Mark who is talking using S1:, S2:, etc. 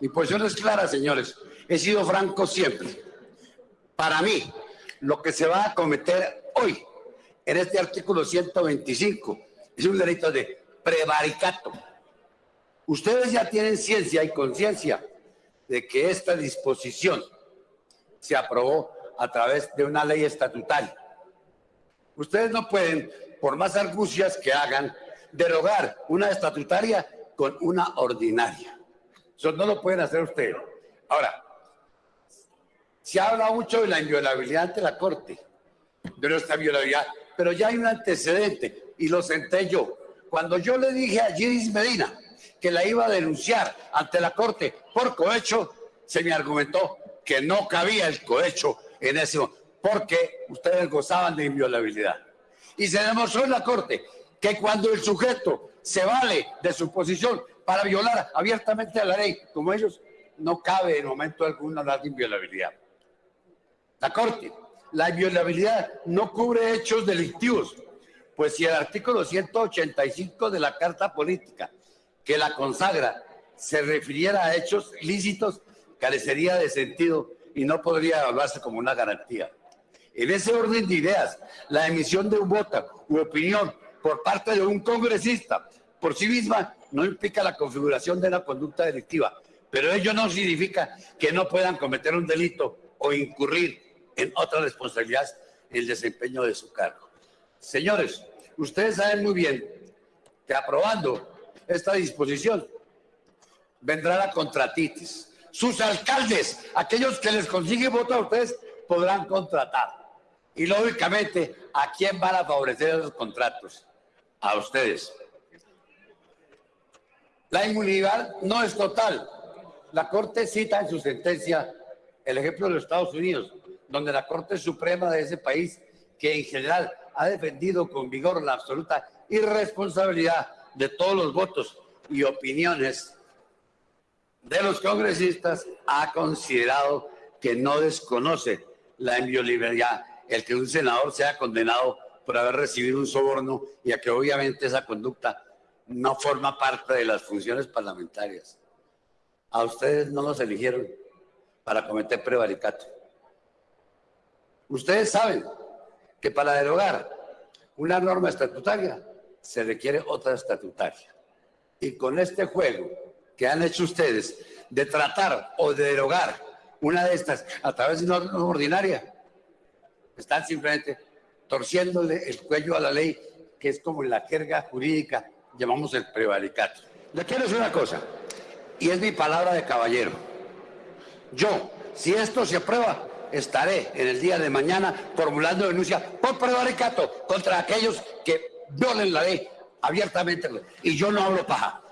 S1: Mi posición es clara, señores. He sido franco siempre. Para mí, lo que se va a cometer hoy en este artículo 125 es un delito de prevaricato. Ustedes ya tienen ciencia y conciencia de que esta disposición se aprobó a través de una ley estatutaria. Ustedes no pueden, por más argucias que hagan, derogar una estatutaria con una ordinaria. Eso no lo pueden hacer ustedes. Ahora, se habla mucho de la inviolabilidad ante la Corte, de nuestra violabilidad, pero ya hay un antecedente y lo senté yo. Cuando yo le dije a Gidis Medina que la iba a denunciar ante la Corte por cohecho, se me argumentó que no cabía el cohecho en ese momento, porque ustedes gozaban de inviolabilidad. Y se demostró en la Corte que cuando el sujeto se vale de su posición para violar abiertamente la ley, como ellos, no cabe en momento alguno de inviolabilidad. La Corte, la inviolabilidad no cubre hechos delictivos, pues si el artículo 185 de la Carta Política, que la consagra, se refiriera a hechos lícitos, carecería de sentido y no podría hablarse como una garantía. En ese orden de ideas, la emisión de un voto u opinión por parte de un congresista por sí misma no implica la configuración de una conducta delictiva, pero ello no significa que no puedan cometer un delito o incurrir en otra responsabilidad en el desempeño de su cargo. Señores, ustedes saben muy bien que aprobando esta disposición vendrá la contratitis. Sus alcaldes, aquellos que les consiguen voto a ustedes, podrán contratar. Y lógicamente, ¿a quién van a favorecer esos contratos? A ustedes. La inmunidad no es total. La Corte cita en su sentencia el ejemplo de los Estados Unidos, donde la Corte Suprema de ese país, que en general ha defendido con vigor la absoluta irresponsabilidad de todos los votos y opiniones de los congresistas, ha considerado que no desconoce la inviolabilidad el que un senador sea condenado por haber recibido un soborno y a que obviamente esa conducta no forma parte de las funciones parlamentarias. A ustedes no los eligieron para cometer prevaricato. Ustedes saben que para derogar una norma estatutaria se requiere otra estatutaria. Y con este juego que han hecho ustedes de tratar o de derogar una de estas a través de una norma ordinaria, están simplemente torciéndole el cuello a la ley, que es como la jerga jurídica llamamos el prevaricato. Le quiero decir una cosa, y es mi palabra de caballero. Yo, si esto se aprueba, estaré en el día de mañana formulando denuncia por prevaricato contra aquellos que violen la ley abiertamente. Y yo no hablo paja.